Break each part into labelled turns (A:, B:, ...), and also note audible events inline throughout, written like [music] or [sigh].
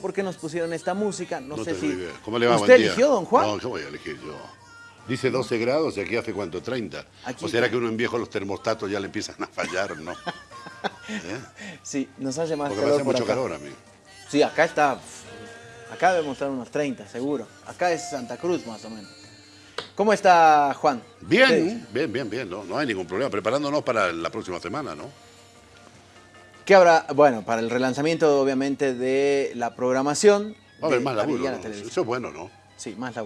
A: por qué nos pusieron esta música, no,
B: No
A: sé si...
B: idea. ¿Cómo le va?
A: ¿Usted eligió, don Juan?
B: No, ¿qué voy a elegir yo? Dice 12 grados y aquí hace cuánto, 30.
A: Aquí-
B: ¿O será que uno en viejo los termostatos ya le empiezan a fallar? No. [laughs] ¿Eh?
A: Sí, nos hace más
B: Porque me
A: calor
B: hace
A: por
B: mucho
A: acá.
B: calor a mí.
A: Sí, acá está... Acá debe mostrar unos 30, seguro. Acá es Santa Cruz, más o menos. ¿Cómo está, Juan?
B: Bien, bien, bien, bien. No, no hay ningún problema. Preparándonos para la próxima semana, ¿no?
A: ¿Qué habrá? Bueno, para el relanzamiento, obviamente, de la programación.
B: Va a haber más
A: la
B: laburo. ¿no? Eso es bueno, ¿no?
A: Sí, más. Está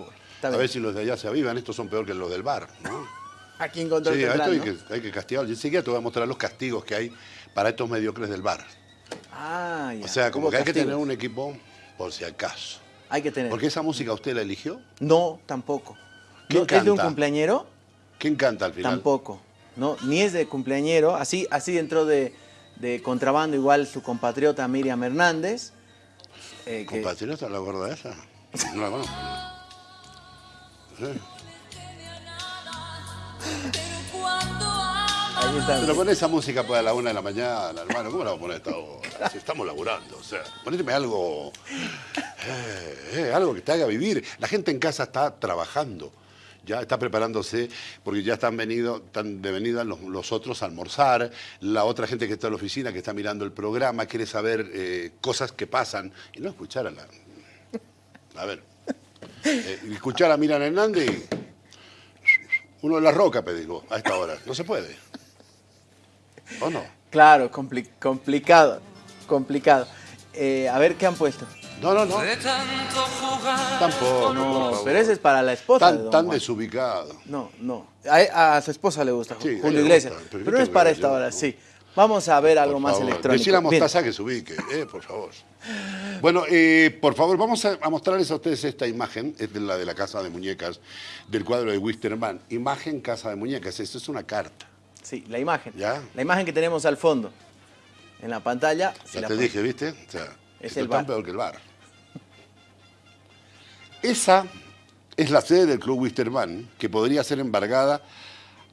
B: A
A: bien.
B: ver si los de allá se avivan. Estos son peor que los del bar, ¿no? [laughs]
A: Aquí encontró
B: Sí,
A: el
B: esto hay
A: temprano.
B: que, hay que castigar. Yo enseguida te voy a mostrar los castigos que hay para estos mediocres del bar.
A: Ah, ya.
B: O sea, como que hay que tener un equipo por si acaso.
A: Hay que tener.
B: Porque esa música usted la eligió.
A: No, tampoco.
B: ¿Quién
A: No, ¿Es de un cumpleañero?
B: ¿Quién canta al final?
A: Tampoco. No, ni es de cumpleañero. Así, así entró de, de contrabando igual su compatriota Miriam Hernández. eh, que-
B: ¿Compatriota la gorda esa? No la conozco. Sí.
A: ahí está.
B: Pero pon esa música para la una de la mañana, hermano. ¿Cómo la vamos a poner a esta hora? Si estamos laburando, o sea, poníteme algo, eh, eh, algo que te haga vivir. La gente en casa está trabajando, ya está preparándose, porque ya están, venido, están de venida los, otros a almorzar, la otra gente que está en la oficina, que está mirando el programa, quiere saber eh, cosas que pasan y no escuchar a la... A ver, eh, escuchar a Miran Hernández. Uno de la roca, pedigo, a esta hora. No se puede. ¿O no?
A: Claro, compli- complicado. Complicado. Eh, a ver qué han puesto.
B: No, no, no.
C: De tanto jugar.
B: Tampoco. por
A: No,
B: favor.
A: pero ese es para la esposa. de
B: Tan,
A: don
B: tan
A: Juan.
B: desubicado.
A: No, no. A, a su esposa le gusta
B: Sí, a
A: Julio Iglesias. Pero,
B: pero ¿qué
A: no es para esta hora, sí. Vamos a ver algo
B: Por
A: más
B: favor.
A: electrónico.
B: Decí la
A: Bien.
B: mostaza que se ubique, eh, por favor. Bueno, eh, por favor, vamos a, a mostrarles a ustedes esta imagen, es de la de la Casa de Muñecas, del cuadro de Wisterman. Imagen Casa de Muñecas, esto es una carta.
A: Sí, la imagen.
B: ¿Ya?
A: La imagen que tenemos al fondo. En la pantalla.
B: Ya te dije, ¿viste? O sea,
A: Es el
B: tan
A: bar.
B: peor que el bar. Esa es la sede del Club Wisterman, que podría ser embargada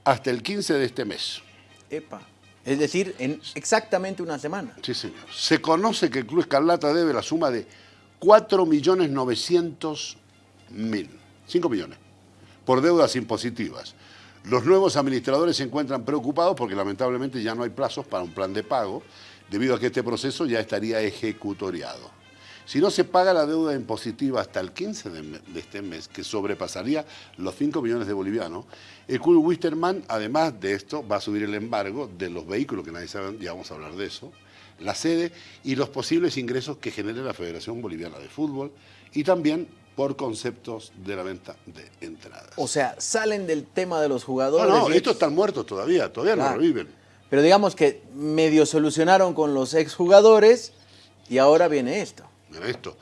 B: hasta el 15 de este mes.
A: Epa. Es decir, en exactamente una semana.
B: Sí, señor. Se conoce que el Club Escarlata debe la suma de 4.900.000, 5 millones, por deudas impositivas. Los nuevos administradores se encuentran preocupados porque lamentablemente ya no hay plazos para un plan de pago, debido a que este proceso ya estaría ejecutoriado. Si no se paga la deuda impositiva hasta el 15 de, este mes, que sobrepasaría los 5 millones de bolivianos, el Club Wisterman, además de esto, va a subir el embargo de los vehículos, que nadie sabe, ya vamos a hablar de eso, la sede y los posibles ingresos que genere la Federación Boliviana de Fútbol y también por conceptos de la venta de entradas.
A: O sea, salen del tema de los
B: no,
A: jugadores.
B: no,
A: y-
B: estos están muertos todavía, todavía no reviven.
A: Pero digamos que medio solucionaron con los exjugadores y ahora viene esto.
B: Mira esto.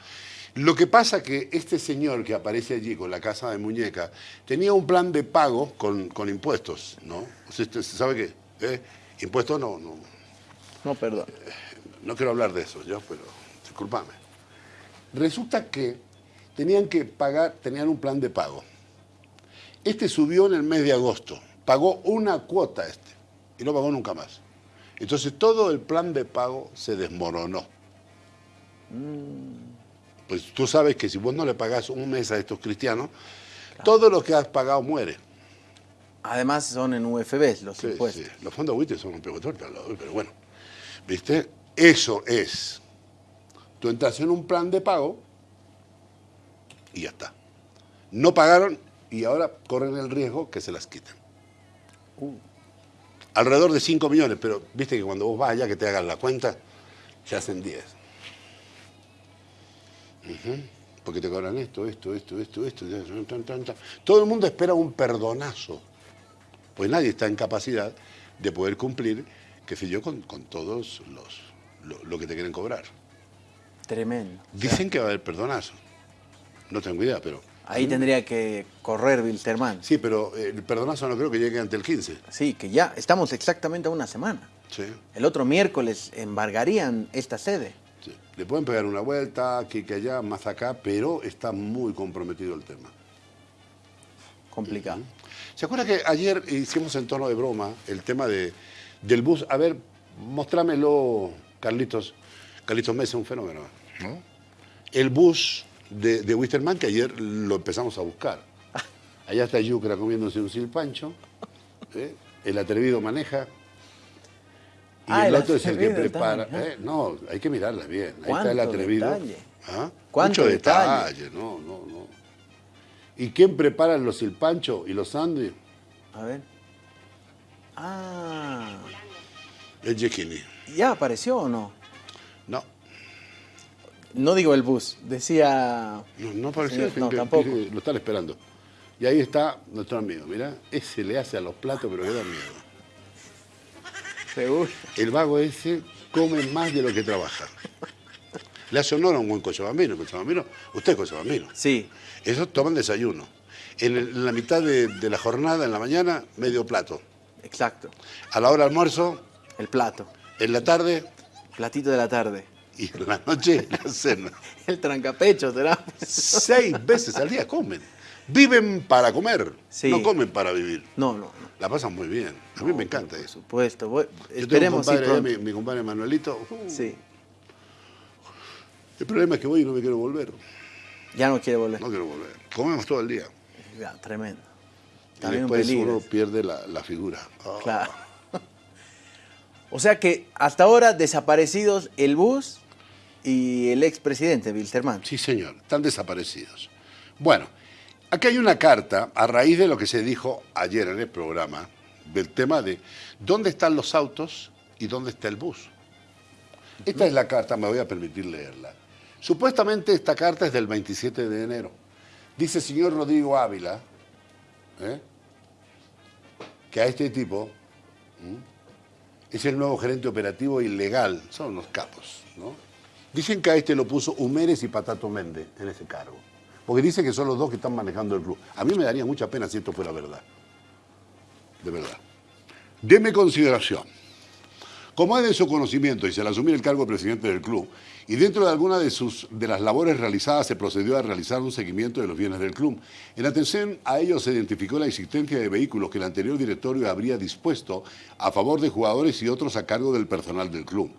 B: Lo que pasa que este señor que aparece allí con la casa de muñeca tenía un plan de pago con, con impuestos, ¿no? Sea, usted sabe qué? ¿Eh? Impuestos no, no,
A: No, perdón.
B: no quiero hablar de eso, yo, pero discúlpame. Resulta que tenían que pagar, tenían un plan de pago. Este subió en el mes de agosto, pagó una cuota este y no pagó nunca más. Entonces todo el plan de pago se desmoronó. Pues tú sabes que si vos no le pagás un mes a estos cristianos, todo lo que has pagado muere.
A: Además son en UFBs los
B: Sí,
A: impuestos.
B: sí. Los fondos WIT son un lado, pero bueno. ¿Viste? Eso es. Tú entras en un plan de pago y ya está. No pagaron y ahora corren el riesgo que se las quiten.
A: Uh.
B: Alrededor de 5 millones, pero viste que cuando vos vas allá que te hagan la cuenta, se hacen 10. Porque te cobran esto, esto, esto, esto, esto. tan, tan, tan. Todo el mundo espera un perdonazo pues nadie está en capacidad de poder cumplir, qué sé yo, con, con todos los lo, lo que te quieren cobrar.
A: Tremendo.
B: Dicen que va a haber perdonazo. No tengo idea, pero...
A: Ahí tendría que correr Wilterman.
B: Sí, pero eh, el perdonazo no creo que llegue ante el 15.
A: Sí, que ya estamos exactamente a una semana.
B: Sí,
A: El otro miércoles embargarían esta sede.
B: Le pueden pegar una vuelta, aquí que allá, más acá, pero está muy comprometido el tema.
A: Complicado.
B: ¿Se acuerda que ayer hicimos en tono de broma el tema de, del bus? A ver, mostrámelo, Carlitos. Carlitos Mesa, un fenómeno, ¿no? el bus de, de Wisterman que ayer lo empezamos a buscar. [laughs] Allá está Yucra comiéndose un silpancho. ¿eh? El atrevido maneja. Y
A: Ah,
B: el otro es el que prepara.
A: también,
B: ¿eh? No, hay que mirarla bien. Ahí está el
A: ¿Cuánto
B: atrevido.
A: detalle?
B: ¿Ah?
A: ¿Cuánto
B: Mucho
A: detalle?
B: detalle, no, no, no. ¿Y quién prepara los silpanchos y los sándwiches?
A: A ver. Ah,
B: El Yekini.
A: ¿ya apareció o no?
B: No,
A: No digo el bus, decía...
B: no, no apareció.
A: Sí, no,
B: que-
A: tampoco.
B: que Lo están esperando. Y ahí está nuestro amigo, mirá. Ese le hace a los platos, pero que da miedo.
A: Seguro.
B: El vago ese come más de lo que trabaja. Le hace honor a un buen cochabambino. cochabambino usted es cochabambino.
A: Sí,
B: Esos toman desayuno. En, el- en la mitad de, de la jornada, en la mañana, medio plato.
A: exacto.
B: A la hora almuerzo,
A: El plato.
B: en la tarde
A: Platito de la tarde.
B: y en la noche la cena. [laughs]
A: El trancapecho, será.
B: Seis veces al día comen. Viven para comer,
A: Sí.
B: no comen para vivir.
A: No, no, no.
B: La pasan muy bien. A mí me encanta
A: Por
B: eso.
A: supuesto. voy-
B: Yo tengo un
A: Esperemos
B: compadre,
A: pronto.
B: mi, mi compadre Manuelito. uh,
A: Sí,
B: El problema es que voy y no me quiero volver.
A: ya no quiere volver.
B: No quiero volver. Comemos todo el día.
A: Ya, tremendo.
B: Y
A: También un
B: después
A: peligro.
B: uno pierde la, la figura. Ah.
A: Claro. [laughs] O sea que hasta ahora desaparecidos el bus y el expresidente Wilterman.
B: Sí, señor, están desaparecidos. Bueno, aquí hay una carta a raíz de lo que se dijo ayer en el programa, del tema de dónde están los autos y dónde está el bus. Esta es la carta, me voy a permitir leerla. Supuestamente esta carta es del 27 de enero. Dice señor Rodrigo Ávila ¿eh? que a este tipo es el nuevo gerente operativo ilegal. Son unos capos, ¿no? Dicen que a este lo puso Humérez y Patato Méndez en ese cargo. Porque dicen que son los dos que están manejando el club. A mí me daría mucha pena si esto fuera verdad. De verdad. Deme consideración. Como es de su conocimiento y se le asumir el cargo de presidente del club, y dentro de alguna de, sus, de las labores realizadas se procedió a realizar un seguimiento de los bienes del club. En atención a ello se identificó la existencia de vehículos que el anterior directorio habría dispuesto a favor de jugadores y otros a cargo del personal del club.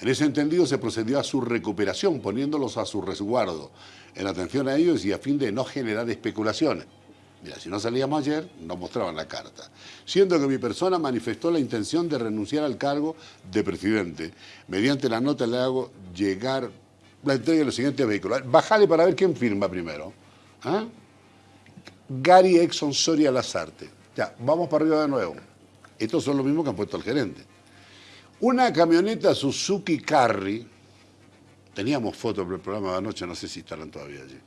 B: En ese entendido se procedió a su recuperación, poniéndolos a su resguardo, en atención a ellos y a fin de no generar especulaciones. Mira, si no salíamos ayer, nos mostraban la carta. Siendo que mi persona manifestó la intención de renunciar al cargo de presidente. Mediante la nota le hago llegar la entrega de los siguientes vehículos. Bájale para ver quién firma primero. ¿Ah? Gary Exxon Soria Lazarte. Ya, vamos para arriba de nuevo. Estos son los mismos que han puesto al gerente. Una camioneta Suzuki Carry. Teníamos fotos del programa de anoche, no sé si estarán todavía allí.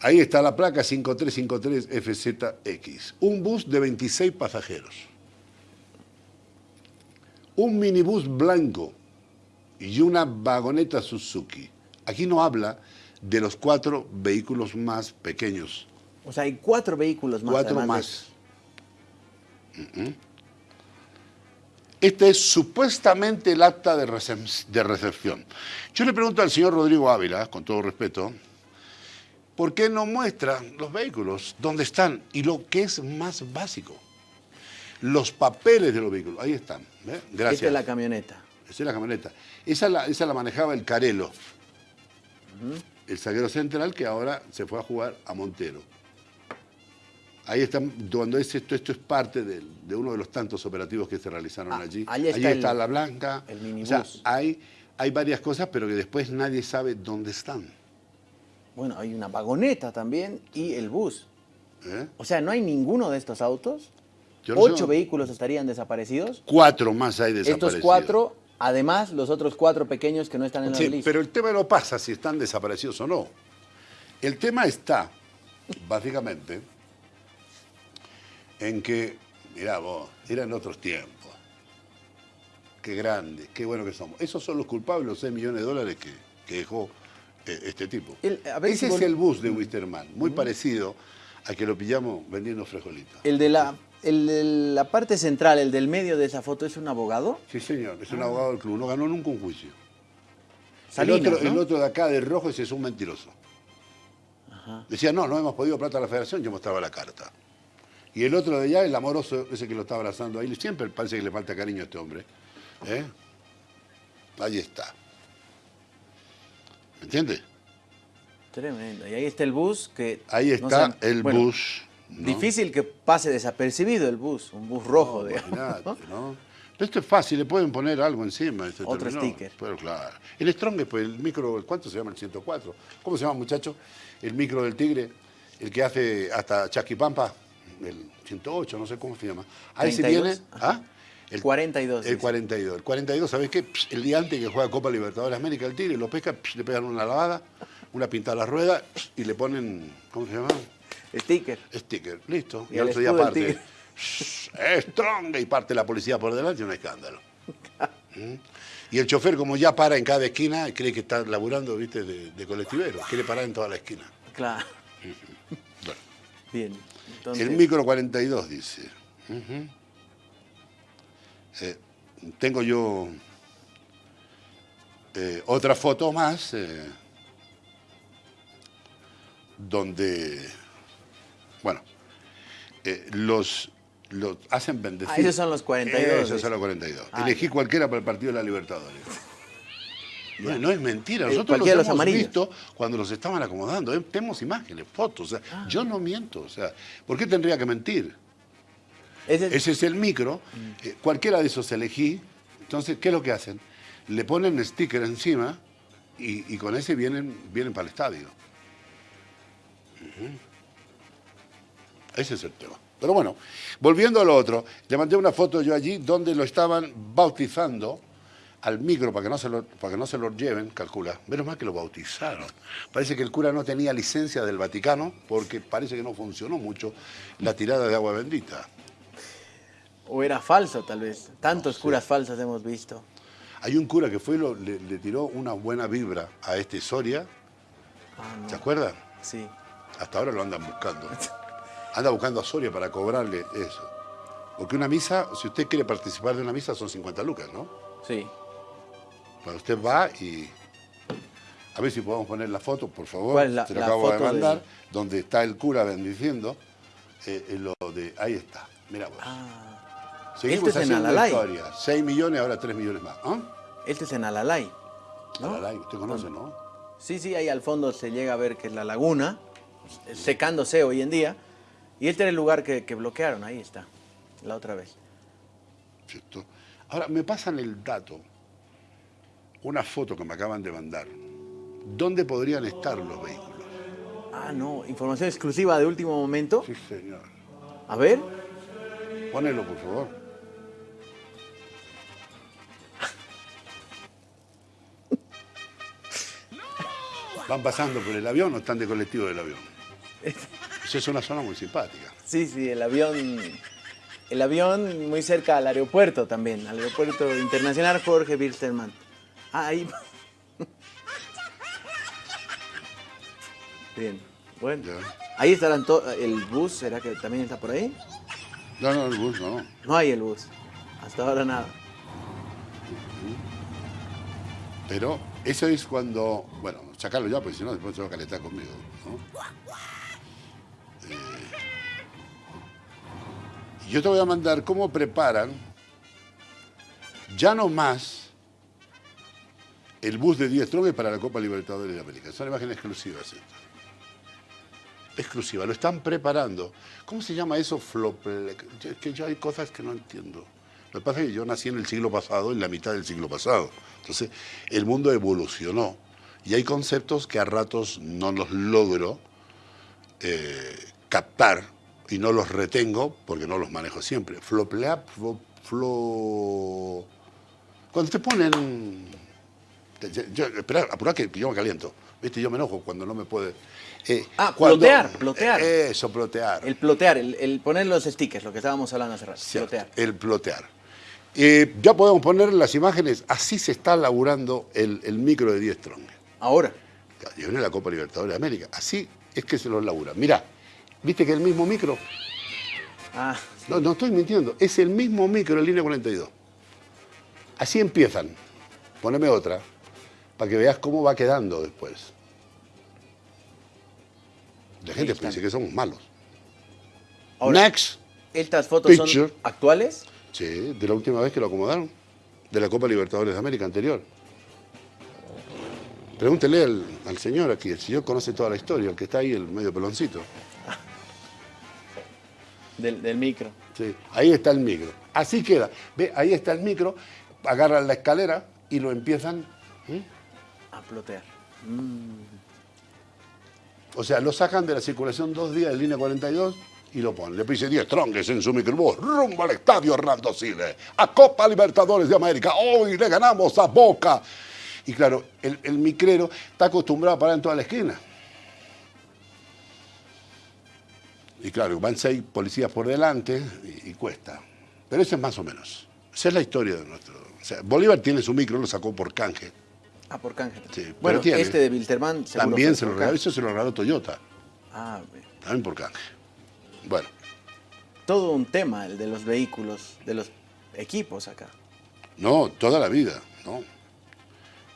B: Ahí está la placa 5353FZX. Un bus de 26 pasajeros. Un minibús blanco y una vagoneta Suzuki. Aquí no habla de los cuatro vehículos más pequeños.
A: O sea, hay cuatro vehículos más.
B: cuatro
A: de-
B: más. Ujú. Este es supuestamente el acta de, recep- de recepción. Yo le pregunto al señor Rodrigo Ávila, con todo respeto, ¿por qué no muestra los vehículos? ¿Dónde están? Y lo que es más básico, los papeles de los vehículos. Ahí están. Gracias.
A: Esta es la camioneta.
B: Esa es la camioneta. Esa la, esa la manejaba el Carelo, el zaguero central que ahora se fue a jugar a Montero. Ahí están, cuando es esto, esto es parte de uno de los tantos operativos que se realizaron
A: Ah,
B: allí.
A: allí
B: Allí
A: está
B: está,
A: el-
B: la blanca.
A: el
B: O
A: minibús.
B: sea, hay, hay varias cosas, pero que después nadie sabe dónde están.
A: Bueno, hay una vagoneta también y el bus.
B: ¿eh?
A: O sea, no hay ninguno de estos autos.
B: Yo no sé
A: Ocho vehículos estarían desaparecidos.
B: Cuatro más hay desaparecidos.
A: Estos cuatro, además los otros cuatro pequeños que no están en la lista.
B: pero el tema no pasa si están desaparecidos o no. El tema está, básicamente, en que, mirá vos, eran otros tiempos. Qué grande, qué bueno que somos. Esos son los culpables, los 6 millones de dólares que, que dejó eh, este tipo.
A: El- a ver
B: Ese
A: si
B: es el bus de Wisterman, muy parecido a que lo pillamos vendiendo frijolitos.
A: El de la, el de la parte central, el del medio de esa foto, es un abogado.
B: Sí, señor, es un abogado del club, no ganó nunca un juicio.
A: Salinas,
B: el, otro,
A: ¿no?
B: el otro de acá, de rojo, ese es un mentiroso. Decía, no, no hemos podido plata a la federación, yo mostraba la carta. Y el otro de allá, el amoroso, ese que lo está abrazando ahí, siempre parece que le falta cariño a este hombre. ¿eh? Ahí está. ¿Me entiendes?
A: Tremendo. Y ahí está el bus que...
B: Ahí
A: no
B: está el
A: bueno,
B: bus. ¿no?
A: Difícil que pase desapercibido el bus, un bus rojo, digamos.
B: Imagínate,
A: ¿no?
B: ¿no? Pero esto es fácil, le pueden poner algo encima. este
A: Otro
B: terminó.
A: sticker.
B: Pero claro. El Strong, pues el micro, ¿cuánto se llama el 104? ¿Cómo se llama, muchacho? El micro del Tigre, el que hace hasta Chaquipampa, el 108, no sé cómo se llama. Ahí se
A: 32,
B: viene. ¿Ah?
A: El 42.
B: El
A: dice.
B: 42. El 42, ¿sabés qué? Psh, el día antes que juega Copa Libertadores de América, el Tigre lo pesca, psh, le pegan una lavada, una pintada a la rueda psh, y le ponen, ¿cómo se llama?
A: Sticker.
B: Sticker. Listo.
A: Y
B: Y,
A: el
B: otro día parte.
A: Tigre.
B: "Shh, Strong. Y parte la policía por delante y un escándalo. [laughs] ¿Mm? Y el chofer, como ya para en cada esquina, cree que está laburando, viste, de, de colectivero. Quiere parar en toda la esquina.
A: Claro.
B: Bueno.
A: Bien. Entonces,
B: El micro 42 dice. Ujú. Eh, tengo yo eh, otra foto más eh, donde, bueno, eh, los, los hacen bendecir.
A: Ah, esos son los 42,
B: Esos son los 42.
A: Ah,
B: Elegí cualquiera para el partido de la Libertadores. No, no es mentira,
A: Eh,
B: nosotros los hemos visto cuando los estaban acomodando. eh, Tenemos imágenes, fotos. o sea,
A: Ah.
B: Yo no miento. O sea, ¿por qué tendría que mentir?
A: ese-
B: Ese es el micro. eh, cualquiera de esos elegí. Entonces, ¿qué es lo que hacen? Le ponen sticker encima y, y con ese vienen, vienen para el estadio. Ese es el tema. Pero bueno, volviendo a lo otro, le mandé una foto yo allí donde lo estaban bautizando al micro para que no se lo, para que no se lo lleven, calcula. Menos mal que lo bautizaron. Parece que el cura no tenía licencia del Vaticano porque parece que no funcionó mucho la tirada de agua bendita.
A: O era falso, tal vez. Tantos curas falsas hemos visto.
B: Hay un cura que fue y lo- le, le tiró una buena vibra a este Soria,
A: Ah, no.
B: ¿se acuerdan?
A: Sí.
B: Hasta ahora lo andan buscando. Anda buscando a Soria para cobrarle eso. Porque una misa, si usted quiere participar de una misa, son 50 lucas, ¿no?
A: Sí.
B: Bueno, usted va y... A ver si podemos poner la foto, por favor.
A: ¿Cuál es la-
B: Se lo
A: la
B: acabo de mandar. Donde está el cura bendiciendo. eh, eh, lo de, ahí está. Mira vos.
A: Ah,
B: Seguimos
A: este es en
B: haciendo
A: Alalay.
B: historia. 6 millones, ahora 3 millones más. ¿Ah?
A: este es en Alalay. ¿no?
B: Alalay, usted conoce, ¿no?
A: Sí, sí, ahí al fondo se llega a ver que es la laguna, secándose hoy en día. Y este era el lugar que, que bloquearon, ahí está, la otra vez.
B: ¿Cierto? Ahora, me pasan el dato, una foto que me acaban de mandar. ¿Dónde podrían estar los vehículos?
A: Ah, no, información exclusiva de último momento.
B: Sí, señor.
A: A ver,
B: Ponelo, por favor. [laughs] ¿Van pasando por el avión o están de colectivo del avión? Esa es una zona muy simpática.
A: sí, sí, el avión, el avión muy cerca al aeropuerto también, al aeropuerto internacional Jorge Wilstermann. Ah, ahí. Bien, bueno.
B: Ya.
A: Ahí estarán todos, el bus, ¿será que también está por ahí?
B: No, no, el bus no.
A: No hay el bus, hasta ahora nada.
B: Pero eso es cuando, bueno, sacarlo ya, porque si no después se va a calentar conmigo. ¿no? Eh, yo te voy a mandar cómo preparan, ya no más, el bus de 10 Strong para la Copa Libertadores de América. Son imágenes exclusivas estas. Exclusiva, lo están preparando. ¿Cómo se llama eso? Flople... Que yo hay cosas que no entiendo. Lo que pasa es que yo nací en el siglo pasado, en la mitad del siglo pasado. Entonces, el mundo evolucionó. Y hay conceptos que a ratos no los logro eh, captar y no los retengo porque no los manejo siempre. Floplea, flo, flo- Cuando te ponen... yo- yo- espera, apurá que yo me caliento. ¿Viste? Yo me enojo cuando no me puede... eh,
A: Ah,
B: cuando-
A: plotear, plotear.
B: eh, Eso, plotear.
A: El plotear, el, el poner los stickers, lo que estábamos hablando hace rato.
B: Cierto,
A: Plotear.
B: El plotear. Eh, ya podemos poner las imágenes. Así se está laburando el, el micro de 10 Strong.
A: Ahora.
B: Y viene la Copa Libertadores de América. Así es que se los labura. Mirá, ¿viste que el mismo micro?
A: Ah,
B: No, no estoy mintiendo. Es el mismo micro en línea 42. Así empiezan. Poneme otra para que veas cómo va quedando después. La gente piensa que somos malos.
A: Ahora,
B: Next.
A: ¿estas fotos
B: Picture.
A: son actuales?
B: Sí, de la última vez que lo acomodaron. De la Copa Libertadores de América anterior. Pregúntele al, al señor aquí, el señor conoce toda la historia, el que está ahí, el medio peloncito. [laughs]
A: Del, del micro.
B: Sí, ahí está el micro. Así queda. Ve, ahí está el micro, agarran la escalera y lo empiezan.
A: A plotear.
B: O sea, lo sacan de la circulación dos días de línea 42 y lo ponen. Le pise 10 tronques en su microbús, rumbo al estadio Hernando Siles, a Copa Libertadores de América. Hoy le ganamos a Boca. Y claro, el, el micrero está acostumbrado a parar en toda la esquina. Y claro, van seis policías por delante y, y cuesta. Pero eso es más o menos. Esa es la historia de nuestro. O sea, Bolívar tiene su micro, lo sacó por canje.
A: Ah, por canje.
B: Sí,
A: bueno,
B: tiene.
A: este de Wilterman
B: También se lo regaló, eso se lo regaló Toyota.
A: Ah, bien.
B: También por canje. Bueno,
A: todo un tema el de los vehículos, de los equipos acá.
B: no, toda la vida, ¿no?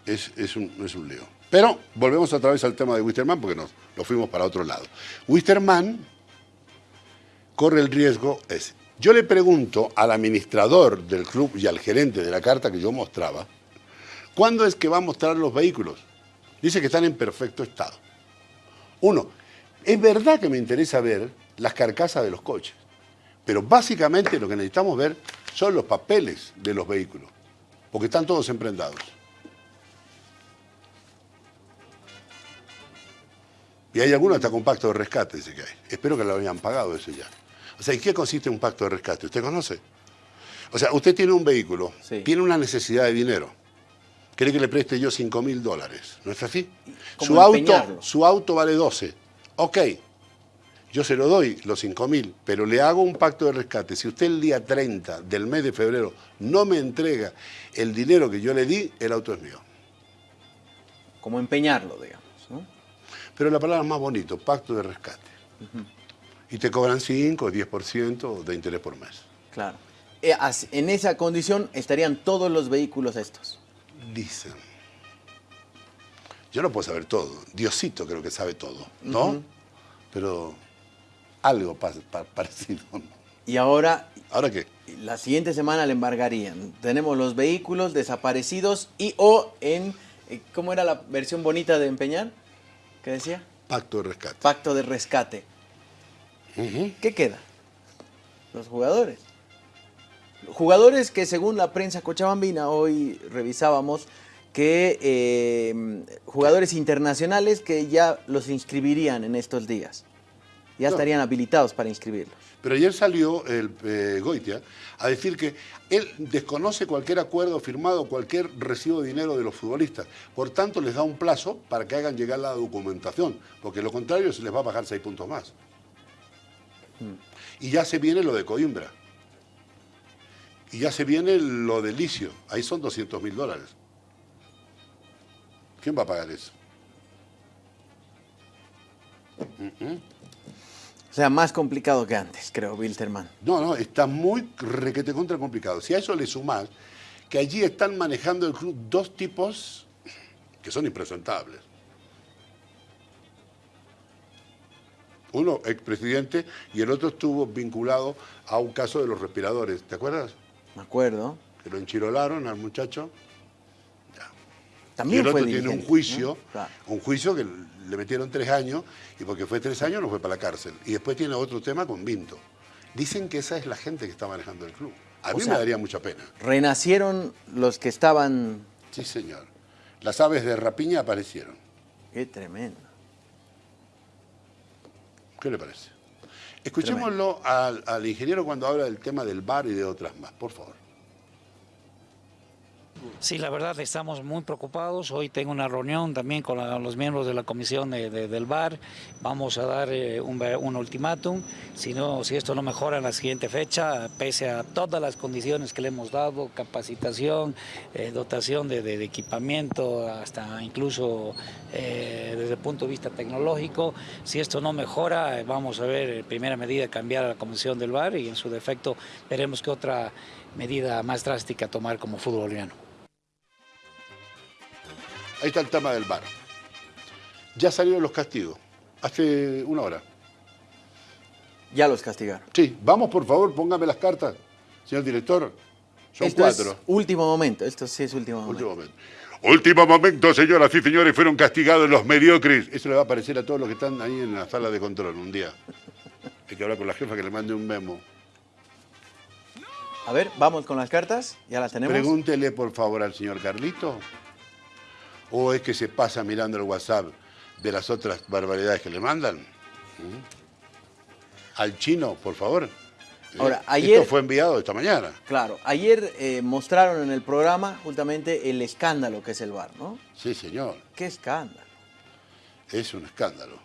B: Es, es, un, es un lío. Pero volvemos otra vez al tema de Wisterman porque nos lo fuimos para otro lado. Wisterman corre el riesgo ese. Yo le pregunto al administrador del club y al gerente de la carta que yo mostraba, ¿cuándo es que va a mostrar los vehículos? Dice que están en perfecto estado. Uno, es verdad que me interesa ver las carcasas de los coches, pero básicamente lo que necesitamos ver son los papeles de los vehículos, porque están todos emprendados. Y hay algunos hasta con pacto de rescate, dice que hay. Espero que lo hayan pagado eso ya. O sea, ¿en qué consiste un pacto de rescate? ¿Usted conoce? O sea, usted tiene un vehículo,
A: Sí.
B: tiene una necesidad de dinero. Quiere que le preste yo 5 mil dólares. ¿No es así?
A: ¿Cómo
B: Su auto, su auto vale 12. Ok, yo se lo doy los 5 mil, pero le hago un pacto de rescate. Si usted el día 30 del mes de febrero no me entrega el dinero que yo le di, el auto es mío.
A: Como empeñarlo, digamos. ¿no?
B: Pero la palabra es más bonito, pacto de rescate. Y te cobran 5 o 10% de interés por mes.
A: Claro. Eh, En esa condición estarían todos los vehículos estos.
B: Dicen. Yo no puedo saber todo. Diosito creo que sabe todo, ¿no? Pero algo pa- pa- parecido.
A: Y ahora,
B: ¿Ahora qué?
A: la siguiente semana le embargarían. Tenemos los vehículos desaparecidos y o en... eh, ¿Cómo era la versión bonita de empeñar? ¿Qué decía?
B: Pacto de rescate.
A: Pacto de rescate. ¿Qué queda? Los jugadores. Jugadores que según la prensa cochabambina, hoy revisábamos, que eh, jugadores internacionales que ya los inscribirían en estos días. Ya
B: No.
A: estarían habilitados para inscribirlos.
B: Pero ayer salió el eh, Goitia a decir que él desconoce cualquier acuerdo firmado, cualquier recibo de dinero de los futbolistas. Por tanto, les da un plazo para que hagan llegar la documentación, porque lo contrario se les va a bajar seis puntos más. Y ya se viene lo de Coimbra. Y ya se viene lo de Licio. Ahí son 200 mil dólares. ¿Quién va a pagar eso?
A: O sea, más complicado que antes, creo, Wilterman.
B: No, no, está muy requete contra complicado. Si a eso le sumás que allí están manejando el club dos tipos que son impresentables. Uno, expresidente, y el otro estuvo vinculado a un caso de los respiradores. ¿Te acuerdas?
A: Me acuerdo.
B: Que lo enchirolaron al muchacho. y
A: También
B: el
A: fue
B: otro tiene un juicio,
A: ¿no? Claro.
B: un juicio que le metieron tres años, y porque fue tres años no fue para la cárcel. Y después tiene otro tema con Vinto. Dicen que esa es la gente que está manejando el club. A
A: O
B: mí
A: sea-
B: me daría mucha pena.
A: Renacieron los que estaban...
B: Sí, señor. Las aves de rapiña aparecieron.
A: Qué tremendo.
B: ¿Qué le parece? Escuchémoslo al, ingeniero cuando habla del tema del bar y de otras más, por favor.
D: Sí, la verdad estamos muy preocupados. Hoy tengo una reunión también con los miembros de la comisión de- de- del bar. Vamos a dar eh, un, un ultimátum. Si, no, si esto no mejora en la siguiente fecha, pese a todas las condiciones que le hemos dado, capacitación, eh, dotación de, equipamiento, hasta incluso eh, desde el punto de vista tecnológico, si esto no mejora, vamos a ver, primera medida, cambiar a la comisión del bar y en su defecto veremos qué otra medida más drástica tomar como fútbol.
B: Ahí está el tema del bar. Ya salieron los castigos. Hace una hora.
A: Ya los castigaron.
B: Sí, vamos por favor, póngame las cartas, señor director. Son
A: Esto
B: cuatro.
A: es último momento. Esto sí es último momento.
B: Último momento. Último momento, señoras y señores, fueron castigados los mediocres. Eso le va a parecer a todos los que están ahí en la sala de control un día. Hay que hablar con la jefa que le mande un memo.
A: A ver, vamos con las cartas. Ya las tenemos.
B: Pregúntele por favor al señor Carlito. ¿O es que se pasa mirando el WhatsApp de las otras barbaridades que le mandan? ¿Mm? Al chino, por favor.
A: Ahora, ayer-
B: Esto fue enviado esta mañana.
A: Claro, ayer eh, mostraron en el programa justamente el escándalo que es el bar, ¿no?
B: Sí, señor.
A: ¿Qué escándalo?
B: Es un escándalo.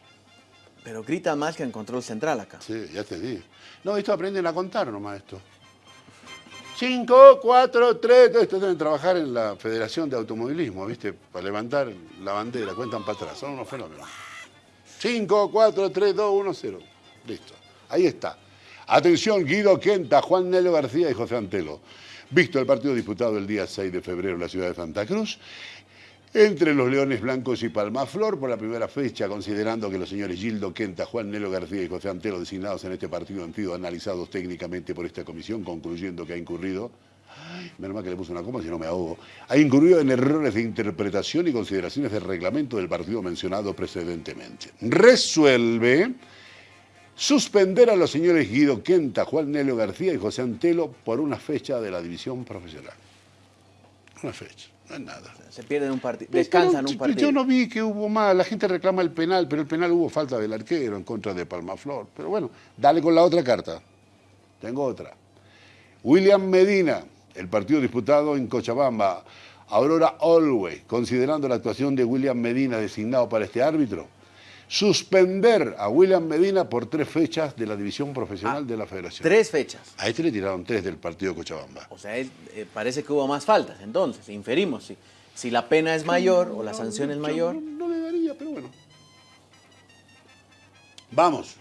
A: Pero gritan más que en control central acá.
B: Sí, ya te di. No, esto aprenden a contar nomás esto. 5, 4, 3, todo esto deben trabajar en la Federación de Automovilismo, ¿viste? Para levantar la bandera, cuentan para atrás, son unos fenómenos. 5, 4, 3, 2, 1, 0. Listo. Ahí está. Atención, Guido Quenta, Juan Nelo García y José Antelo. Visto el partido disputado el día 6 de febrero en la ciudad de Santa Cruz, entre los Leones Blancos y Palmaflor por la primera fecha, considerando que los señores Gildo Quenta, Juan Nelo García y José Antelo designados en este partido han sido analizados técnicamente por esta comisión, concluyendo que ha incurrido, menos mal que le puse una coma si no me ahogo, ha incurrido en errores de interpretación y consideraciones del reglamento del partido mencionado precedentemente. Resuelve suspender a los señores Guido Quenta, Juan Nelo García y José Antelo por una fecha de la división profesional. Una fecha, no es nada.
A: Se pierden un partido, descansan un partido.
B: Yo no vi que hubo más, la gente reclama el penal, pero el penal hubo falta del arquero en contra de Palmaflor. Pero bueno, dale con la otra carta. Tengo otra. William Medina, el partido disputado en Cochabamba. Aurora Olwey, considerando la actuación de William Medina designado para este árbitro, suspender a William Medina por tres fechas de la división profesional de la federación.
A: Tres fechas.
B: A este le tiraron tres del partido de Cochabamba.
A: O sea, eh, parece que hubo más faltas. Entonces, inferimos si, si la pena es mayor o la sanción es
B: Yo
A: mayor.
B: No, no le daría, pero bueno. Vamos.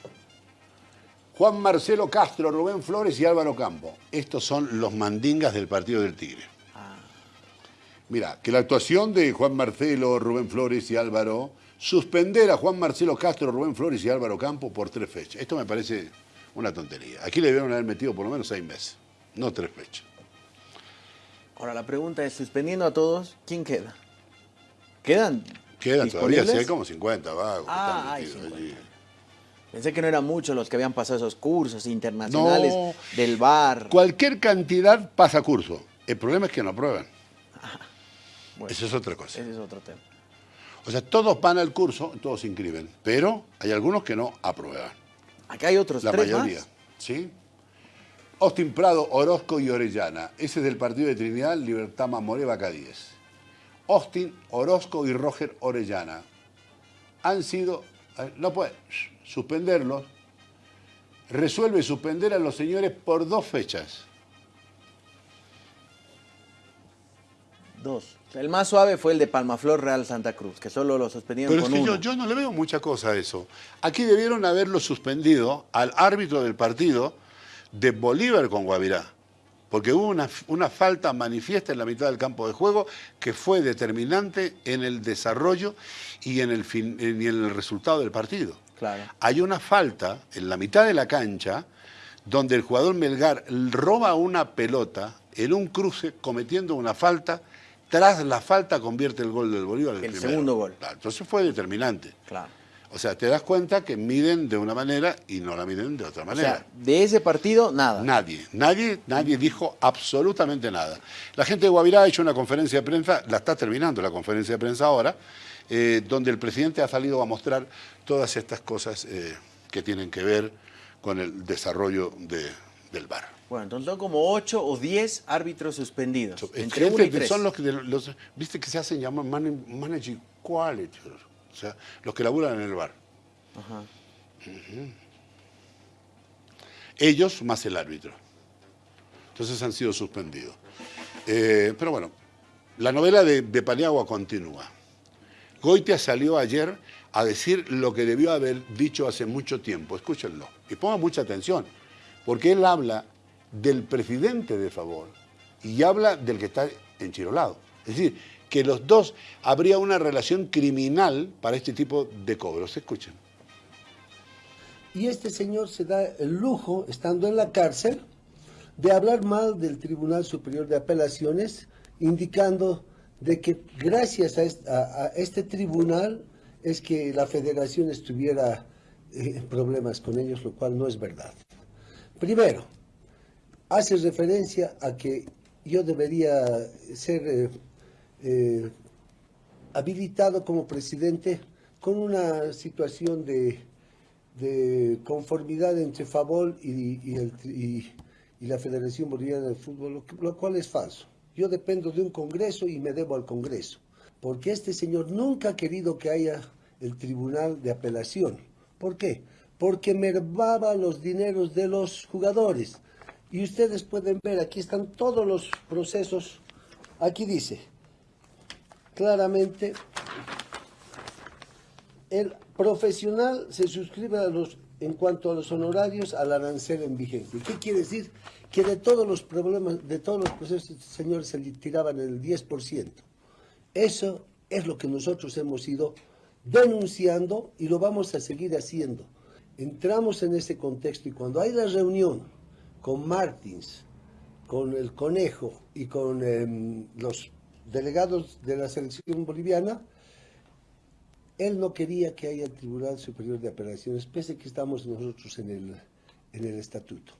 B: Juan Marcelo Castro, Rubén Flores y Álvaro Campo. Estos son los mandingas del partido del Tigre. Mira, que la actuación de Juan Marcelo, Rubén Flores y Álvaro, suspender a Juan Marcelo Castro, Rubén Flores y Álvaro Campo por tres fechas. Esto me parece una tontería. Aquí le debieron haber metido por lo menos seis meses, no tres fechas.
A: Ahora la pregunta es, suspendiendo a todos, ¿quién queda? ¿Quedan?
B: Quedan todavía, sí, hay como 50 vagos.
A: Ah, hay
B: metidos
A: 50.
B: allí.
A: Pensé que no eran muchos los que habían pasado esos cursos internacionales
B: No.
A: del bar.
B: Cualquier cantidad pasa curso. El problema es que no aprueban. [laughs]
A: Bueno,
B: Eso es otra cosa.
A: ese es otro tema.
B: O sea, todos van al curso, todos se inscriben, pero hay algunos que no aprueban.
A: Acá hay otros
B: La
A: tres
B: mayoría.
A: más.
B: ¿Sí? Austin Prado, Orozco y Orellana. Ese es del partido de Trinidad, Libertad Mamoré, Vaca 10. Austin, Orozco y Roger Orellana. Han sido, no puede, suspenderlos. Resuelve suspender a los señores por dos fechas.
A: Dos. El más suave fue el de Palmaflor Real Santa Cruz, que solo lo suspendieron
B: Pero es
A: con
B: que
A: uno.
B: yo, yo no le veo mucha cosa a eso. Aquí debieron haberlo suspendido al árbitro del partido de Bolívar con Guavirá. Porque hubo una, una falta manifiesta en la mitad del campo de juego que fue determinante en el desarrollo y en el, fin- y en el resultado del partido.
A: Claro.
B: Hay una falta en la mitad de la cancha donde el jugador Melgar roba una pelota en un cruce cometiendo una falta. Tras la falta convierte el gol del Bolívar.
A: El
B: primero.
A: segundo gol.
B: Claro, entonces fue determinante.
A: Claro.
B: O sea, te das cuenta que miden de una manera y no la miden de otra
A: O
B: manera.
A: sea, de ese partido, nada.
B: Nadie, nadie, nadie dijo absolutamente nada. La gente de Guavirá ha hecho una conferencia de prensa, la está terminando la conferencia de prensa ahora, eh, donde el presidente ha salido a mostrar todas estas cosas eh, que tienen que ver con el desarrollo de- del bar.
A: Bueno, entonces son como ocho o diez árbitros suspendidos. entre
B: Gente
A: uno y tres.
B: son los que los, viste que se hacen llamar man- managing quality, o sea, los que laburan en el bar.
A: Ajá.
B: Ellos más el árbitro. Entonces han sido suspendidos. Eh, pero bueno, la novela de, de Paniagua continúa. Goitia salió ayer a decir lo que debió haber dicho hace mucho tiempo. Escúchenlo. Y pongan mucha atención. Porque él habla del presidente de favor y habla del que está enchirolado. Es decir, que los dos habría una relación criminal para este tipo de cobros. Escuchen.
E: Y este señor se da el lujo, estando en la cárcel, de hablar mal del Tribunal Superior de Apelaciones, indicando de que gracias a este, tribunal es que la federación estuviera eh, en problemas con ellos, lo cual no es verdad. Primero, hace referencia a que yo debería ser eh, eh, habilitado como presidente con una situación de, conformidad entre Favol y, la Federación Boliviana de Fútbol, lo cual es falso. Yo dependo de un Congreso y me debo al Congreso, porque este señor nunca ha querido que haya el Tribunal de Apelación. ¿Por qué? Porque mermaba los dineros de los jugadores. Y ustedes pueden ver, aquí están todos los procesos. Aquí dice, claramente, el profesional se suscribe a los, en cuanto a los honorarios al arancel en vigencia. ¿Qué quiere decir? Que de todos los problemas, de todos los procesos, señores, se le tiraban el 10%. Eso es lo que nosotros hemos ido denunciando y lo vamos a seguir haciendo. Entramos en ese contexto y cuando hay la reunión con Martins, con el Conejo y con em, los delegados de la selección boliviana, él no quería que haya Tribunal Superior de Apelaciones, pese a que estamos nosotros en el, en el estatuto.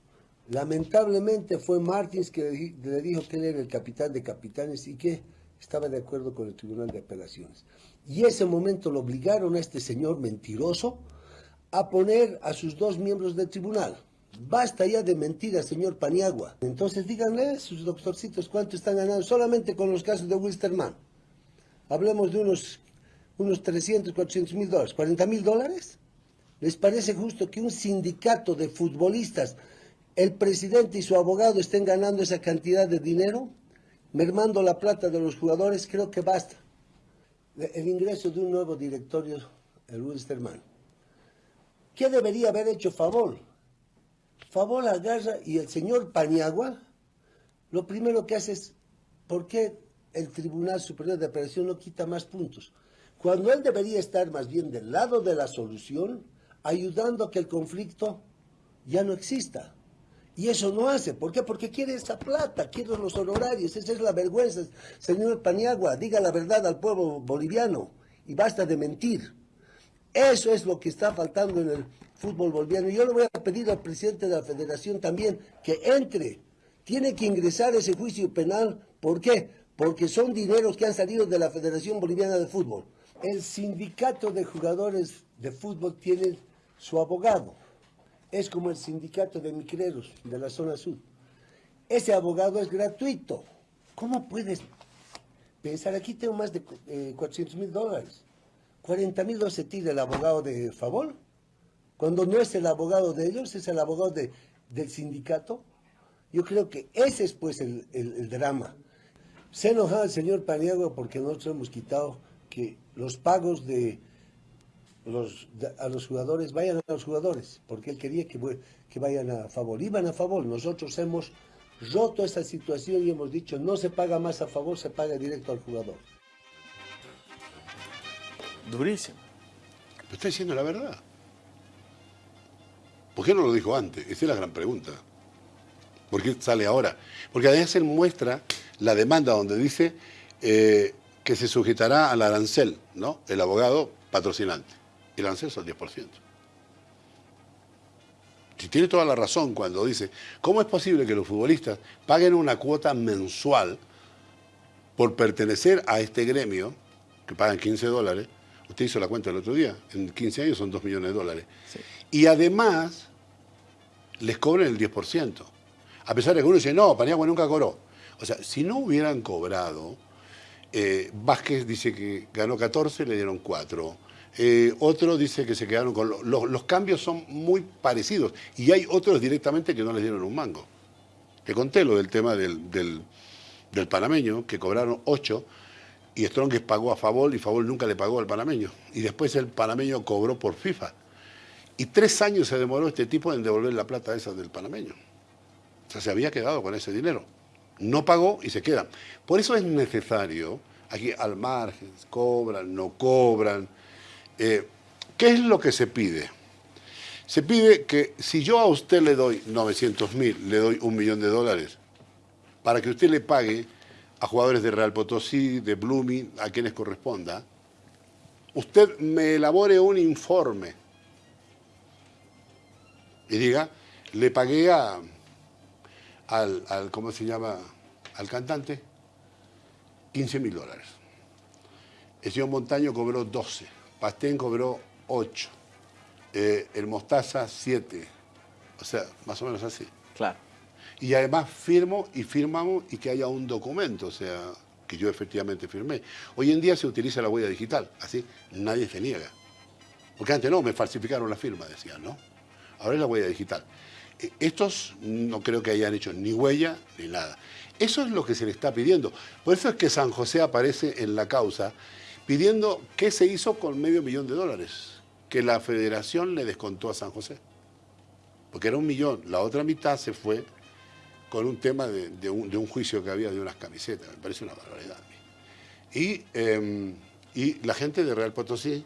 E: Lamentablemente fue Martins que le dijo que él era el capitán de capitanes y que estaba de acuerdo con el Tribunal de Apelaciones. Y ese momento lo obligaron a este señor mentiroso a poner a sus dos miembros del tribunal. Basta ya de mentiras, señor Paniagua. Entonces díganle sus doctorcitos cuánto están ganando solamente con los casos de Wilstermann. Hablemos de unos, unos 300, 400 mil dólares. ¿40 mil dólares? ¿Les parece justo que un sindicato de futbolistas, el presidente y su abogado estén ganando esa cantidad de dinero? Mermando la plata de los jugadores, creo que basta. El ingreso de un nuevo directorio, el Wilstermann. ¿Qué debería haber hecho Favol? Favol agarra y el señor Paniagua, lo primero que hace es, ¿por qué el Tribunal Superior de Apelación no quita más puntos? Cuando él debería estar más bien del lado de la solución, ayudando a que el conflicto ya no exista. Y eso no hace. ¿Por qué? Porque quiere esa plata, quiere los honorarios. Esa es la vergüenza. Señor Paniagua, diga la verdad al pueblo boliviano y basta de mentir. Eso es lo que está faltando en el fútbol boliviano. Yo le voy a pedir al presidente de la federación también que entre. Tiene que ingresar ese juicio penal. ¿Por qué? Porque son dineros que han salido de la Federación Boliviana de Fútbol. El sindicato de jugadores de fútbol tiene su abogado. Es como el sindicato de micreros de la zona sur. Ese abogado es gratuito. ¿Cómo puedes pensar? Aquí tengo más de eh, 400 mil dólares. 40 mil se tira el abogado de favor. Cuando no es el abogado de ellos, es el abogado de- del sindicato. Yo creo que ese es pues el, el- el drama. Se enojado el señor Paniagua porque nosotros hemos quitado que los pagos de los, de- a los jugadores vayan a los jugadores, porque él quería que, que vayan a favor. Iban a favor. Nosotros hemos roto esa situación y hemos dicho no se paga más a favor, se paga directo al jugador.
A: Durísimo.
B: Pero está diciendo la verdad. ¿Por qué no lo dijo antes? Esa es la gran pregunta. ¿Por qué sale ahora? Porque además él muestra la demanda donde dice eh, que se sujetará al arancel, ¿no? El abogado patrocinante. El arancel son el 10%. Si tiene toda la razón cuando dice, ¿cómo es posible que los futbolistas paguen una cuota mensual por pertenecer a este gremio, que pagan 15 dólares? Usted hizo la cuenta el otro día, en 15 años son 2 millones de dólares. Y además les cobran el 10%. A pesar de que uno dice, no, Paniagua nunca cobró. O sea, si no hubieran cobrado, eh, Vázquez dice que ganó 14, le dieron 4. Eh, otro dice que se quedaron con... lo- lo- los cambios son muy parecidos. Y hay otros directamente que no les dieron un mango. Te conté lo del tema del, del, del panameño, que cobraron 8 y Strongest pagó a Favol y Favol nunca le pagó al panameño. Y después el panameño cobró por FIFA. Y tres años se demoró este tipo en devolver la plata esa del panameño. O sea, se había quedado con ese dinero. No pagó y se queda. Por eso es necesario, aquí al margen, cobran, no cobran. Eh, ¿Qué es lo que se pide? Se pide que si yo a usted le doy 900 mil, le doy un millón de dólares, para que usted le pague a jugadores de Real Potosí, de Blooming, a quienes corresponda, usted me elabore un informe y diga, le pagué a, al, al, ¿cómo se llama?, al cantante 15 mil dólares. El señor Montaño cobró 12, Pastén cobró 8, eh, el Mostaza 7, o sea, más o menos así.
A: Claro.
B: Y además firmo y firmamos y que haya un documento, o sea, que yo efectivamente firmé. Hoy en día se utiliza la huella digital, así nadie se niega. Porque antes no, me falsificaron la firma, decían, ¿no? Ahora es la huella digital. Eh, Estos no creo que hayan hecho ni huella ni nada. Eso es lo que se le está pidiendo. Por eso es que San José aparece en la causa pidiendo qué se hizo con medio millón de dólares que la federación le descontó a San José. Porque era un millón, la otra mitad se fue con un tema de, un juicio que había de unas camisetas, me parece una barbaridad. Y, eh, y la gente de Real Potosí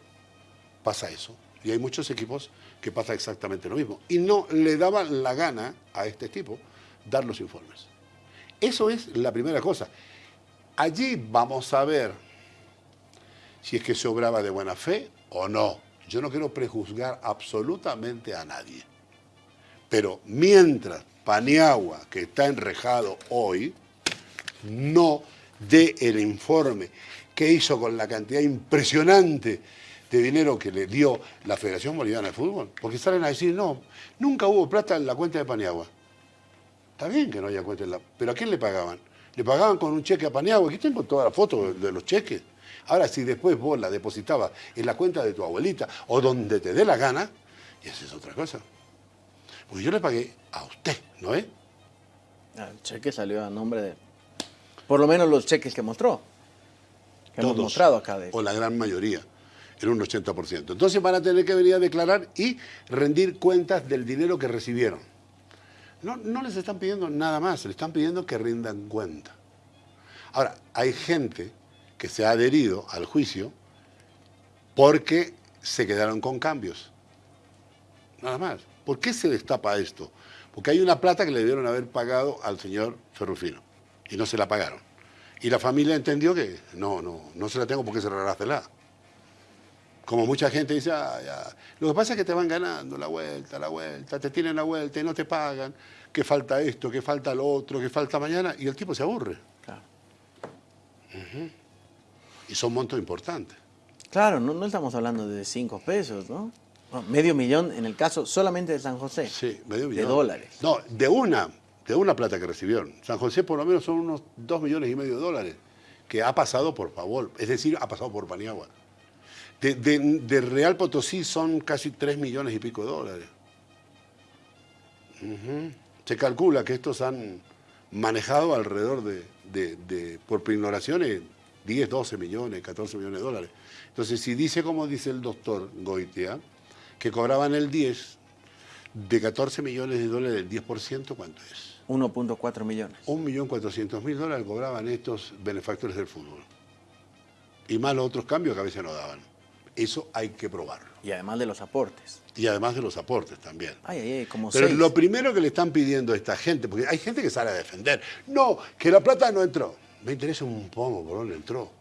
B: pasa eso. Y hay muchos equipos que pasa exactamente lo mismo. Y no le daban la gana a este tipo dar los informes. Eso es la primera cosa. Allí vamos a ver si es que se obraba de buena fe o no. Yo no quiero prejuzgar absolutamente a nadie. Pero mientras Paniagua, que está enrejado hoy, no dé el informe que hizo con la cantidad impresionante de dinero que le dio la Federación Boliviana de Fútbol. Porque salen a decir, no, nunca hubo plata en la cuenta de Paniagua. Está bien que no haya cuenta en la... Pero ¿a quién le pagaban? Le pagaban con un cheque a Paniagua. Aquí tengo toda la foto de los cheques. Ahora, si después vos la depositabas en la cuenta de tu abuelita o donde te dé la gana, y esa es otra cosa. Porque yo le pagué a usted, ¿no es?
A: El cheque salió a nombre de... Por lo menos los cheques que mostró. Que hemos mostrado acá. De...
B: O la gran mayoría, en un 80%. Entonces van a tener que venir a declarar y rendir cuentas del dinero que recibieron. No, no les están pidiendo nada más, le están pidiendo que rindan cuenta. Ahora, hay gente que se ha adherido al juicio porque se quedaron con cambios. Nada más. ¿Por qué se destapa esto? Porque hay una plata que le debieron haber pagado al señor Ferrufino y no se la pagaron. Y la familia entendió que no, no, no se la tengo porque cerrársela. Como mucha gente dice, "Ah, ya". lo que pasa es que te van ganando la vuelta, la vuelta, te tienen la vuelta y no te pagan, que falta esto, que falta lo otro, que falta mañana, y el tipo se aburre.
A: Claro.
B: Y son montos importantes.
A: Claro, no, no estamos hablando de cinco pesos, ¿no? No, medio millón en el caso solamente de San José.
B: Sí, medio
A: De
B: millón.
A: dólares.
B: No, de una, de una plata que recibieron. San José por lo menos son unos dos millones y medio de dólares que ha pasado por favor, es decir, ha pasado por Paniagua. De, de- de Real Potosí son casi tres millones y pico de dólares. Ujú. Se calcula que estos han manejado alrededor de, de- por ignoraciones, 10, 12 millones, 14 millones de dólares. Entonces, si dice como dice el doctor Goitia, que cobraban el 10, de 14 millones de dólares, el 10%, ¿cuánto es?
A: 1.4 millones.
B: 1.400.000 dólares cobraban estos benefactores del fútbol. Y más los otros cambios que a veces no daban. Eso hay que probarlo.
A: Y además de los aportes.
B: Y además de los aportes también.
A: Ay, ay, como
B: Pero
A: seis.
B: lo primero que le están pidiendo a esta gente, porque hay gente que sale a defender, no, que la plata no entró. Me interesa un pomo por dónde entró.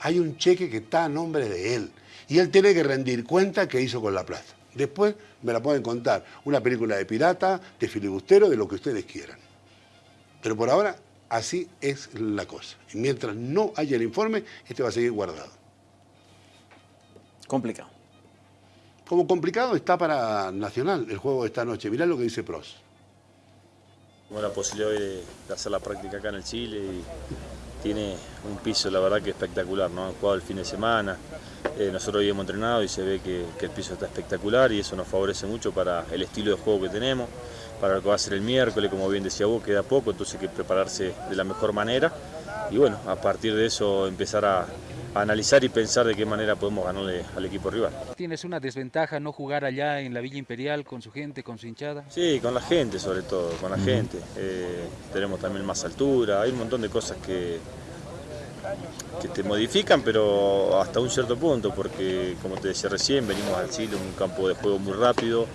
B: Hay un cheque que está a nombre de él y él tiene que rendir cuenta que hizo con la plata. Después me la pueden contar, una película de pirata, de filibustero, de lo que ustedes quieran. Pero por ahora, así es la cosa. Y mientras no haya el informe, este va a seguir guardado.
A: Complicado.
B: Como complicado está para Nacional el juego de esta noche. Mirá lo que dice Pros.
F: Tuvimos la posibilidad hoy de, de hacer la práctica acá en el Chile y tiene un piso, la verdad que espectacular, ¿no? Han jugado el fin de semana, eh, nosotros hoy hemos entrenado y se ve que, que el piso está espectacular y eso nos favorece mucho para el estilo de juego que tenemos, para lo que va a ser el miércoles, como bien decía vos, queda poco, entonces hay que prepararse de la mejor manera y bueno, a partir de eso empezar a analizar y pensar de qué manera podemos ganarle al equipo rival.
G: Tienes una desventaja no jugar allá en la Villa Imperial con su gente, con su hinchada.
F: Sí, con la gente sobre todo, con la gente. Eh, tenemos también más altura, hay un montón de cosas que, que te modifican, pero hasta un cierto punto, porque como te decía recién, venimos al Chile, un campo de juego muy rápido,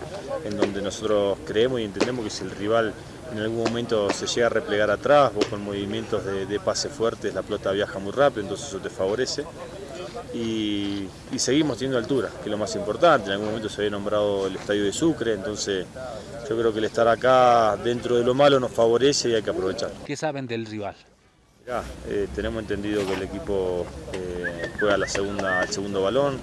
F: en donde nosotros creemos y entendemos que si el rival en algún momento se llega a replegar atrás, vos con movimientos de, de pase fuertes la pelota viaja muy rápido, entonces eso te favorece. Y, y seguimos teniendo altura, que es lo más importante. En algún momento se había nombrado el estadio de Sucre, entonces yo creo que el estar acá dentro de lo malo nos favorece y hay que aprovechar.
G: ¿Qué saben del rival?
F: Mirá, eh, tenemos entendido que el equipo eh, juega la segunda, el segundo balón,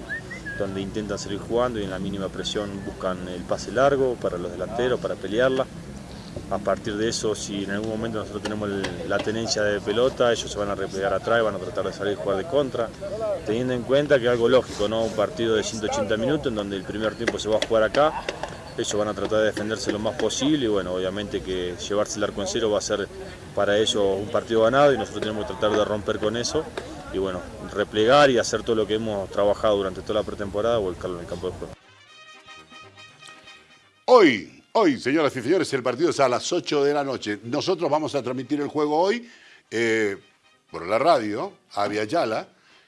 F: donde intentan salir jugando y en la mínima presión buscan el pase largo para los delanteros, para pelearla. A partir de eso, si en algún momento nosotros tenemos la tenencia de pelota, ellos se van a replegar atrás y van a tratar de salir a jugar de contra, teniendo en cuenta que es algo lógico, ¿no? Un partido de 180 minutos en donde el primer tiempo se va a jugar acá, ellos van a tratar de defenderse lo más posible y bueno, obviamente que llevarse el arco en cero va a ser para ellos un partido ganado y nosotros tenemos que tratar de romper con eso y bueno, replegar y hacer todo lo que hemos trabajado durante toda la pretemporada, volcarlo en el campo de juego.
B: Hoy, hoy, señoras y señores, el partido es a las 8 de la noche. Nosotros vamos a transmitir el juego hoy eh, por la radio, Avia Yala.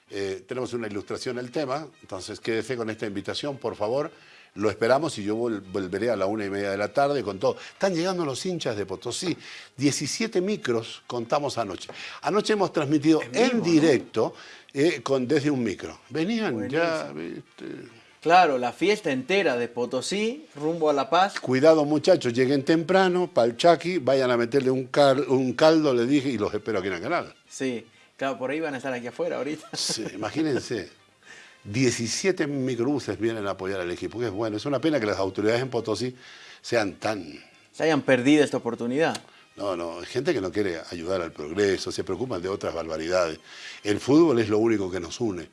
B: Eh, tenemos una ilustración del tema, entonces quédese con esta invitación, por favor. Lo esperamos y yo vol- volveré a la una y media de la tarde con todo. Están llegando los hinchas de Potosí. 17 micros contamos anoche. Anoche hemos transmitido en, directo eh, con, desde un micro. Venían ya.
A: Claro, la fiesta entera de Potosí, rumbo a La Paz.
B: Cuidado muchachos, lleguen temprano, pa'l Chaki, vayan a meterle un, cal- un caldo, le dije, y los espero aquí en el canal.
A: Sí, claro, por ahí van a estar aquí afuera ahorita.
B: Sí, [laughs] imagínense, 17 microbuses vienen a apoyar al equipo, que es bueno. Es una pena que las autoridades en Potosí sean tan...
A: Se hayan perdido esta oportunidad.
B: No, no, gente que no quiere ayudar al progreso, se preocupan de otras barbaridades. El fútbol es lo único que nos une.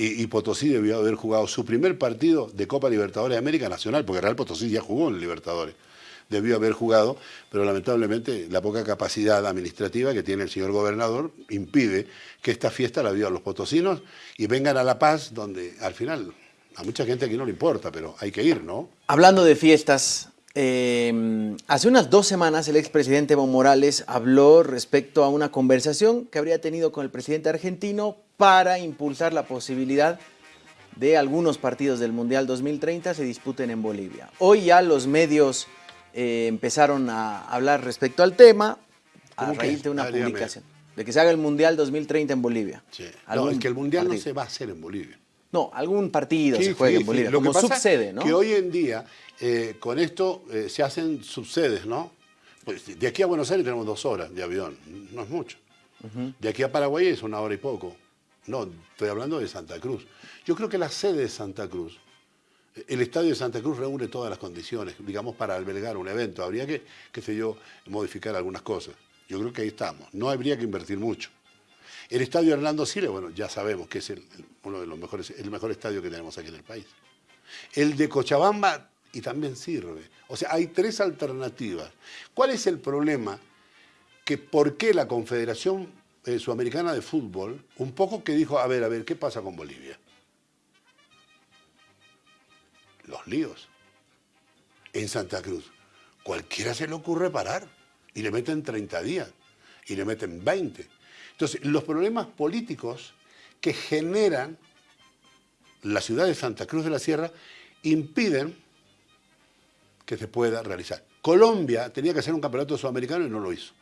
B: Y, Potosí debió haber jugado su primer partido de Copa Libertadores de América Nacional, porque Real Potosí ya jugó en Libertadores. Debió haber jugado, pero lamentablemente la poca capacidad administrativa que tiene el señor gobernador impide que esta fiesta la vivan los potosinos y vengan a La Paz, donde al final a mucha gente aquí no le importa, pero hay que ir, ¿no?
A: Hablando de fiestas, eh, hace unas dos semanas el expresidente Evo Morales habló respecto a una conversación que habría tenido con el presidente argentino para impulsar la posibilidad de algunos partidos del Mundial 2030 se disputen en Bolivia. Hoy ya los medios eh, empezaron a hablar respecto al tema a raíz de una
B: Ah,
A: publicación de que se haga el Mundial 2030 en Bolivia.
B: Sí. No, es que el Mundial no se va a hacer en Bolivia.
A: No, algún partido
B: Sí,
A: se juega
B: sí,
A: en
B: sí.
A: Bolivia,
B: Lo que
A: como
B: pasa
A: subsede, ¿no?
B: Que hoy en día, eh, con esto eh, se hacen subsedes, ¿no? Pues de aquí a Buenos Aires tenemos dos horas de avión, no es mucho. De aquí a Paraguay es una hora y poco. No, estoy hablando de Santa Cruz. Yo creo que la sede de Santa Cruz, eh, el estadio de Santa Cruz reúne todas las condiciones, digamos, para albergar un evento. Habría que, qué sé yo, modificar algunas cosas. Yo creo que ahí estamos. No habría que invertir mucho. El estadio Hernando Siles, bueno, ya sabemos que es el- uno de los mejores, el mejor estadio que tenemos aquí en el país. El de Cochabamba, y también sirve. O sea, hay tres alternativas. ¿Cuál es el problema? Que por qué la Confederación eh, Sudamericana de Fútbol, un poco que dijo, a ver, a ver, ¿qué pasa con Bolivia? Los líos. En Santa Cruz, cualquiera se le ocurre parar y le meten 30 días y le meten 20. Entonces, los problemas políticos que generan la ciudad de Santa Cruz de la Sierra impiden que se pueda realizar. Colombia tenía que hacer un campeonato sudamericano y no lo hizo.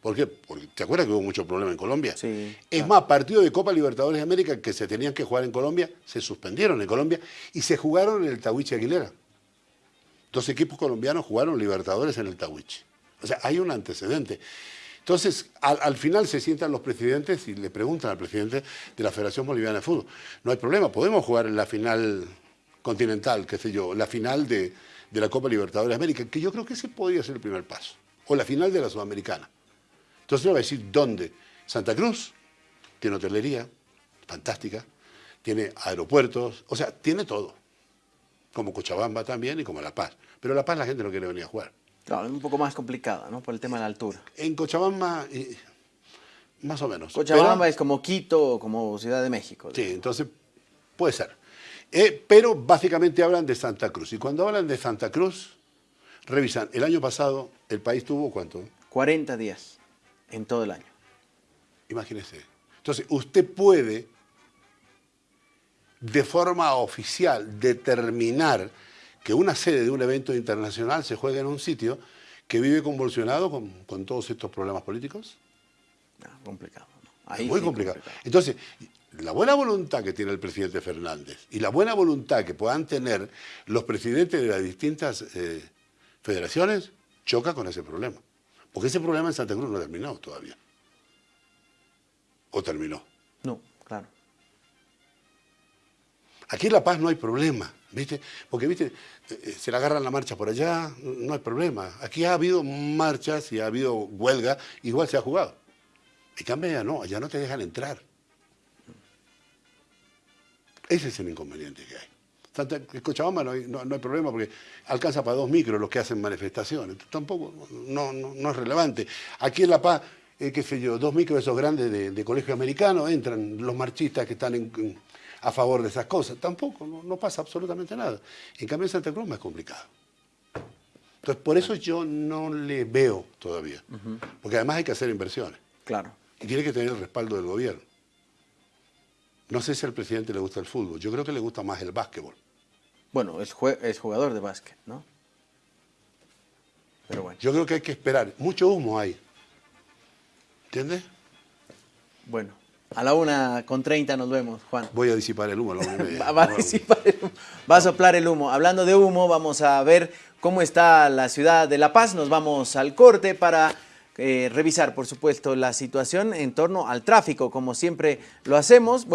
B: ¿Por qué? Porque ¿te acuerdas que hubo mucho problema en Colombia?
A: Sí,
B: Es
A: claro.
B: más, partidos de Copa Libertadores de América que se tenían que jugar en Colombia, se suspendieron en Colombia y se jugaron en el Tahuiche Aguilera. Dos equipos colombianos jugaron Libertadores en el Tahuiche. O sea, hay un antecedente. Entonces, al, al final se sientan los presidentes y le preguntan al presidente de la Federación Boliviana de Fútbol. No hay problema, podemos jugar en la final continental, qué sé yo, la final de, la Copa Libertadores de América, que yo creo que ese podría ser el primer paso. O la final de la Sudamericana. Entonces le va a decir, ¿dónde? Santa Cruz tiene hotelería, fantástica, tiene aeropuertos, o sea, tiene todo. Como Cochabamba también y como La Paz. Pero La Paz la gente no quiere venir a jugar.
A: Claro, es un poco más complicada, ¿no? Por el tema de la altura.
B: En Cochabamba, eh, más o menos.
A: Cochabamba
B: Pero-
A: es como Quito o como Ciudad de México.
B: Sí, entonces puede ser. Eh, pero básicamente hablan de Santa Cruz. Y cuando hablan de Santa Cruz, revisan, el año pasado el país tuvo cuánto?
A: 40 días en todo el año.
B: Imagínese. Entonces, usted puede, de forma oficial, determinar que una sede de un evento internacional se juegue en un sitio que vive convulsionado con, con todos estos problemas políticos?
A: No, complicado. ¿no? Ahí
B: muy
A: sí,
B: complicado. Entonces, la buena voluntad que tiene el presidente Fernández y la buena voluntad que puedan tener los presidentes de las distintas eh, federaciones choca con ese problema. Porque ese problema en Santa Cruz no ha terminado todavía. ¿O terminó?
A: No, claro.
B: Aquí en La Paz no hay problema, ¿viste? Porque, ¿viste? Eh, eh, Se le agarran la marcha por allá, no hay problema. Aquí ha habido marchas y ha habido huelga, igual se ha jugado. En cambio allá no, allá no te dejan entrar. Ese es el inconveniente que hay. En Cochabamba no hay, problema porque alcanza para dos micros los que hacen manifestaciones. Tampoco, no, es relevante. Aquí en La Paz, eh, qué sé yo, dos micros esos grandes de, colegio americano, entran los marchistas que están en- a favor de esas cosas. Tampoco, no, no pasa absolutamente nada. En cambio en Santa Cruz es más complicado. Entonces, por eso yo no le veo todavía. Porque además hay que hacer inversiones.
A: Claro.
B: Y tiene que tener el respaldo del gobierno. No sé si al presidente le gusta el fútbol. Yo creo que le gusta más el básquetbol.
A: Bueno, es, es jugador de básquet, ¿no? Pero bueno.
B: Yo creo que hay que esperar. Mucho humo hay. ¿Entiendes?
A: Bueno, a la una con 30 nos vemos, Juan.
B: Voy a disipar el humo a la una y media.
A: Va, va a [laughs] disipar el humo. Va a soplar el humo. Hablando de humo, vamos a ver cómo está la ciudad de La Paz. Nos vamos al corte para eh, revisar, por supuesto, la situación en torno al tráfico, como siempre lo hacemos.